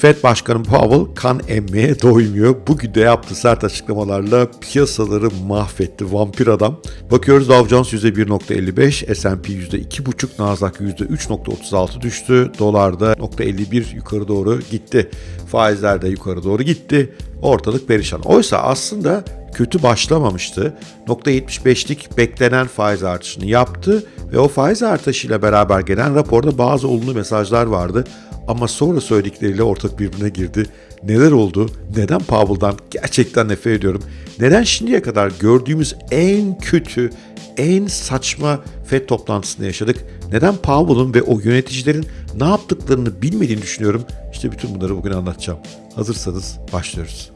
Fed Başkanı Powell kan emmeye doymuyor. Bugün de yaptığı sert açıklamalarla piyasaları mahvetti. Vampir adam. Bakıyoruz Dow Jones %1.55, S&P %2.5, Nasdaq %3.36 düştü. Dolar da %51 yukarı doğru gitti. Faizler de yukarı doğru gitti. Ortalık perişan. Oysa aslında kötü başlamamıştı. %75'lik beklenen faiz artışını yaptı ve o faiz artışıyla beraber gelen raporda bazı olumlu mesajlar vardı. Ama sonra söyledikleriyle ortak birbirine girdi. Neler oldu? Neden Powell'dan gerçekten nefret ediyorum? Neden şimdiye kadar gördüğümüz en kötü, en saçma FED toplantısını yaşadık? Neden Powell'ın ve o yöneticilerin ne yaptıklarını bilmediğini düşünüyorum. İşte bütün bunları bugün anlatacağım. Hazırsanız başlıyoruz.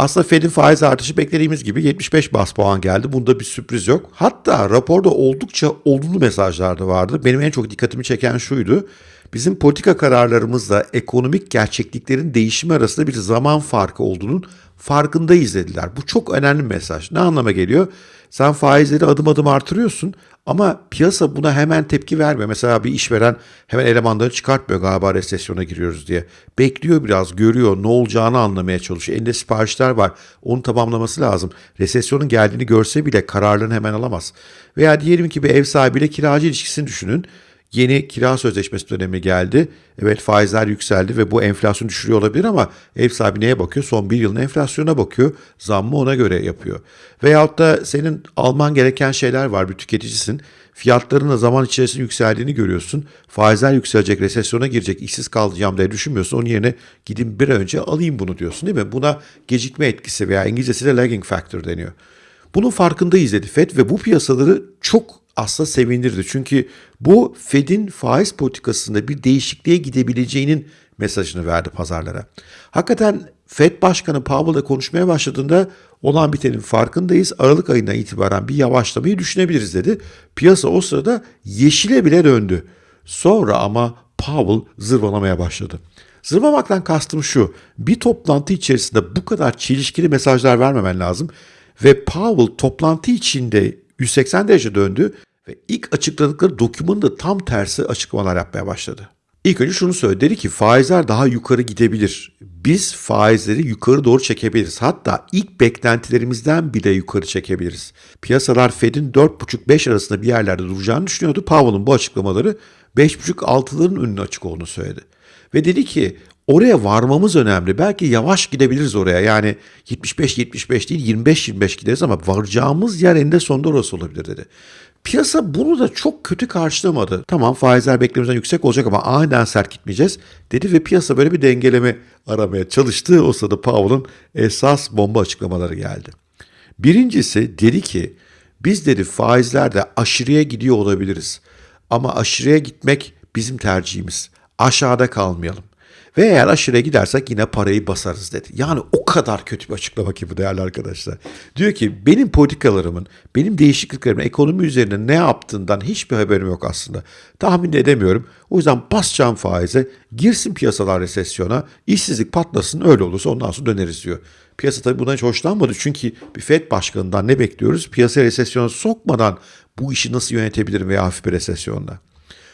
Aslında Fed'in faiz artışı beklediğimiz gibi 75 bas puan geldi. Bunda bir sürpriz yok. Hatta raporda oldukça olumlu mesajlar da vardı. Benim en çok dikkatimi çeken şuydu. Bizim politika kararlarımızla ekonomik gerçekliklerin değişimi arasında bir zaman farkı olduğunun farkındayız dediler. Bu çok önemli mesaj. Ne anlama geliyor? Sen faizleri adım adım artırıyorsun ama piyasa buna hemen tepki vermiyor. Mesela bir işveren hemen elemanları çıkartmıyor galiba resesyona giriyoruz diye. Bekliyor biraz, görüyor, ne olacağını anlamaya çalışıyor. Elinde siparişler var, onu tamamlaması lazım. Resesyonun geldiğini görse bile kararlarını hemen alamaz. Veya diyelim ki bir ev sahibiyle kiracı ilişkisini düşünün. Yeni kira sözleşmesi dönemi geldi. Evet faizler yükseldi ve bu enflasyonu düşürüyor olabilir ama ev sahibi neye bakıyor? Son bir yılın enflasyona bakıyor. Zammı ona göre yapıyor. Veyahut da senin alman gereken şeyler var. Bir tüketicisin. Fiyatların da zaman içerisinde yükseldiğini görüyorsun. Faizler yükselecek, resesyona girecek, işsiz kalacağım diye düşünmüyorsun. Onun yerine gidin bir önce alayım bunu diyorsun değil mi? Buna gecikme etkisi veya İngilizcesi de lagging factor deniyor. Bunun farkındayız dedi FED ve bu piyasaları çok aslında sevindirdi. Çünkü bu Fed'in faiz politikasında bir değişikliğe gidebileceğinin mesajını verdi pazarlara. Hakikaten Fed Başkanı Powell'la konuşmaya başladığında olan bitenin farkındayız. Aralık ayından itibaren bir yavaşlamayı düşünebiliriz dedi. Piyasa o sırada yeşile bile döndü. Sonra ama Powell zırvalamaya başladı. Zırvamaktan kastım şu. Bir toplantı içerisinde bu kadar çelişkili mesajlar vermemen lazım. Ve Powell toplantı içinde 180 derece döndü ve ilk açıkladıkları dokümanın da tam tersi açıklamalar yapmaya başladı. İlk önce şunu söyledi. Dedi ki faizler daha yukarı gidebilir. Biz faizleri yukarı doğru çekebiliriz. Hatta ilk beklentilerimizden bile yukarı çekebiliriz. Piyasalar Fed'in 4,5-5 arasında bir yerlerde duracağını düşünüyordu. Powell'ın bu açıklamaları 5,5-6'ların önüne açık olduğunu söyledi. Ve dedi ki oraya varmamız önemli. Belki yavaş gidebiliriz oraya. Yani 75-75 değil 25-25 gideriz ama varacağımız yer eninde sonunda orası olabilir dedi. Piyasa bunu da çok kötü karşılamadı. Tamam faizler beklememizden yüksek olacak ama aniden sert gitmeyeceğiz dedi ve piyasa böyle bir dengeleme aramaya çalıştı. O sırada Powell'ın esas bomba açıklamaları geldi. Birincisi dedi ki biz dedi faizlerde aşırıya gidiyor olabiliriz. Ama aşırıya gitmek bizim tercihimiz. Aşağıda kalmayalım. Ve eğer aşırıya gidersek yine parayı basarız dedi. Yani o kadar kötü bir açıklama ki bu değerli arkadaşlar. Diyor ki benim politikalarımın, benim değişikliklerimin ekonomi üzerine ne yaptığından hiçbir haberim yok aslında. Tahmin edemiyorum. O yüzden basacağım faize, girsin piyasalar resesyona, işsizlik patlasın öyle olursa ondan sonra döneriz diyor. Piyasa tabii bundan hiç hoşlanmadı çünkü bir FED başkanından ne bekliyoruz? Piyasa resesyona sokmadan bu işi nasıl yönetebilirim veya hafif bir resesyonla.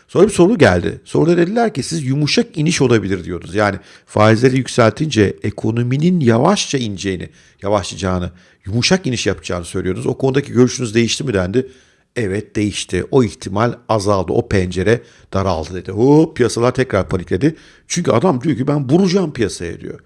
Sonra bir soru geldi. Soruda dediler ki siz yumuşak iniş olabilir diyordunuz. Yani faizleri yükseltince ekonominin yavaşça ineceğini, yavaşlayacağını, yumuşak iniş yapacağını söylüyordunuz. O konudaki görüşünüz değişti mi dendi. Evet değişti. O ihtimal azaldı. O pencere daraldı dedi. O piyasalar tekrar panikledi. Çünkü adam diyor ki ben vuracağım piyasaya diyor.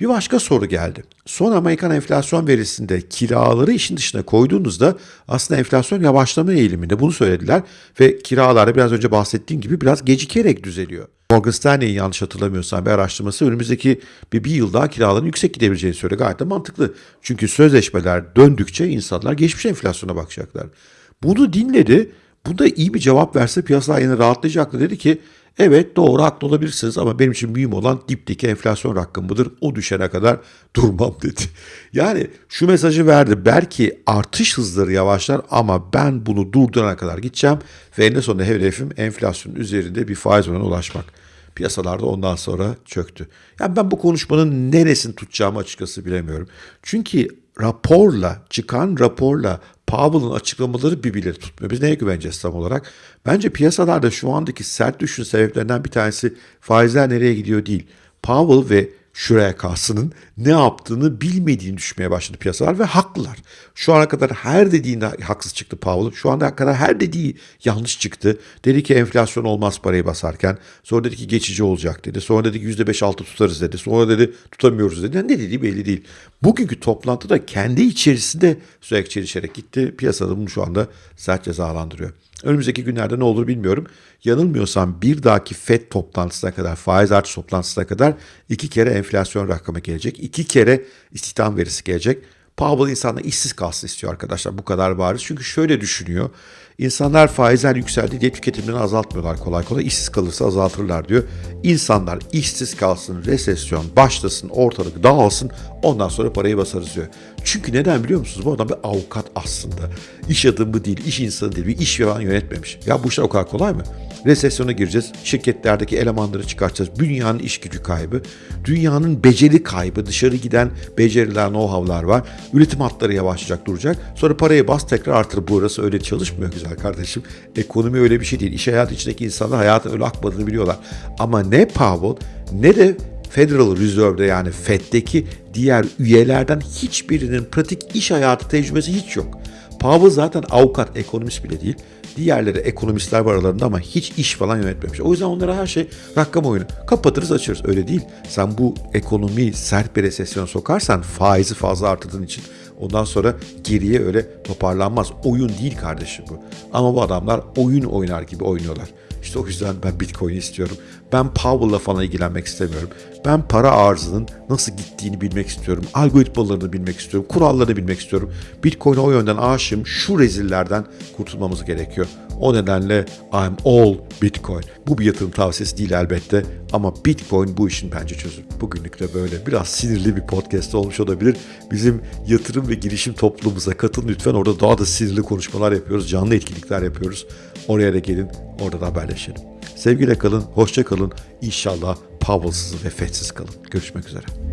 Bir başka soru geldi. Son Amerikan enflasyon verisinde kiraları işin dışına koyduğunuzda aslında enflasyon yavaşlama eğiliminde bunu söylediler ve kiralarda biraz önce bahsettiğim gibi biraz gecikerek düzeliyor. Morgan Stanley'in yanlış hatırlamıyorsam bir araştırması önümüzdeki bir, bir yıl daha kiraların yüksek gidebileceğini söylüyor. Gayet de mantıklı. Çünkü sözleşmeler döndükçe insanlar geçmiş enflasyona bakacaklar. Bunu dinledi. Bunda iyi bir cevap verse piyasalar yine rahatlayacaktı. Dedi ki Evet doğru haklı olabilirsiniz ama benim için mühim olan dipteki enflasyon rakamıdır. O düşene kadar durmam dedi. Yani şu mesajı verdi. Belki artış hızları yavaşlar ama ben bunu durdurana kadar gideceğim. Ve en sonunda hedefim enflasyonun üzerinde bir faiz oranına ulaşmak. Piyasalarda ondan sonra çöktü. Yani ben bu konuşmanın neresini tutacağımı açıkçası bilemiyorum. Çünkü raporla, çıkan raporla Powell'ın açıklamaları birbirleri tutmuyor. Biz neye güveneceğiz tam olarak? Bence piyasalarda şu andaki sert düşün sebeplerinden bir tanesi faizler nereye gidiyor değil. Powell ve şuraya kalsının ne yaptığını bilmediğini düşmeye başladı piyasalar ve haklılar. Şu ana kadar her dediğinde haksız çıktı Powell. Şu ana kadar her dediği yanlış çıktı. Dedi ki enflasyon olmaz parayı basarken. Sonra dedi ki geçici olacak dedi. Sonra dedi ki %5-6 tutarız dedi. Sonra dedi tutamıyoruz dedi. Ne dediği belli değil. Bugünkü toplantıda kendi içerisinde sürekli çelişerek gitti. Piyasada bunu şu anda sert cezalandırıyor. Önümüzdeki günlerde ne olur bilmiyorum. Yanılmıyorsam bir dahaki FED toplantısına kadar, faiz artış toplantısına kadar iki kere enflasyon rakamı gelecek. iki kere istihdam verisi gelecek. Powell insanlar işsiz kalsın istiyor arkadaşlar. Bu kadar bariz. Çünkü şöyle düşünüyor. İnsanlar faizler yükseldi diye tüketimini azaltmıyorlar kolay kolay. İşsiz kalırsa azaltırlar diyor. İnsanlar işsiz kalsın, resesyon başlasın, ortalık dağılsın. Ondan sonra parayı basarız diyor. Çünkü neden biliyor musunuz? Bu adam bir avukat aslında. İş adamı değil, iş insanı değil, bir iş falan yönetmemiş. Ya bu işler o kadar kolay mı? Resesyona gireceğiz. Şirketlerdeki elemanları çıkartacağız. Dünyanın iş gücü kaybı. Dünyanın beceri kaybı. Dışarı giden beceriler, know-how'lar var. Üretim hatları yavaşlayacak, duracak. Sonra parayı bas tekrar artır. Burası öyle çalışmıyor güzel kardeşim. Ekonomi öyle bir şey değil. İş hayatı içindeki insanlar hayatın öyle akmadığını biliyorlar. Ama ne Powell ne de Federal Reserve'de yani Fed'deki diğer üyelerden hiçbirinin pratik iş hayatı tecrübesi hiç yok. Powell zaten avukat, ekonomist bile değil. Diğerleri ekonomistler var aralarında ama hiç iş falan yönetmemiş. O yüzden onlara her şey rakam oyunu. Kapatırız açarız. Öyle değil. Sen bu ekonomiyi sert bir resesyona sokarsan faizi fazla artırdığın için ondan sonra geriye öyle toparlanmaz. Oyun değil kardeşim bu. Ama bu adamlar oyun oynar gibi oynuyorlar. İşte o yüzden ben Bitcoin istiyorum. Ben Powell'la falan ilgilenmek istemiyorum. Ben para arzının nasıl gittiğini bilmek istiyorum. Algoritmalarını bilmek istiyorum. Kurallarını bilmek istiyorum. Bitcoin'e o yönden aşığım. Şu rezillerden kurtulmamız gerekiyor. O nedenle I'm all Bitcoin. Bu bir yatırım tavsiyesi değil elbette ama Bitcoin bu işin bence çözüm. Bugünlük de böyle. Biraz sinirli bir podcast olmuş olabilir. Bizim yatırım ve girişim topluluğumuza katılın lütfen. Orada daha da sinirli konuşmalar yapıyoruz. Canlı etkinlikler yapıyoruz. Oraya da gelin. Orada da haberleşelim. Sevgiyle kalın, hoşça kalın. İnşallah Powell'sız ve Fed'siz kalın. Görüşmek üzere.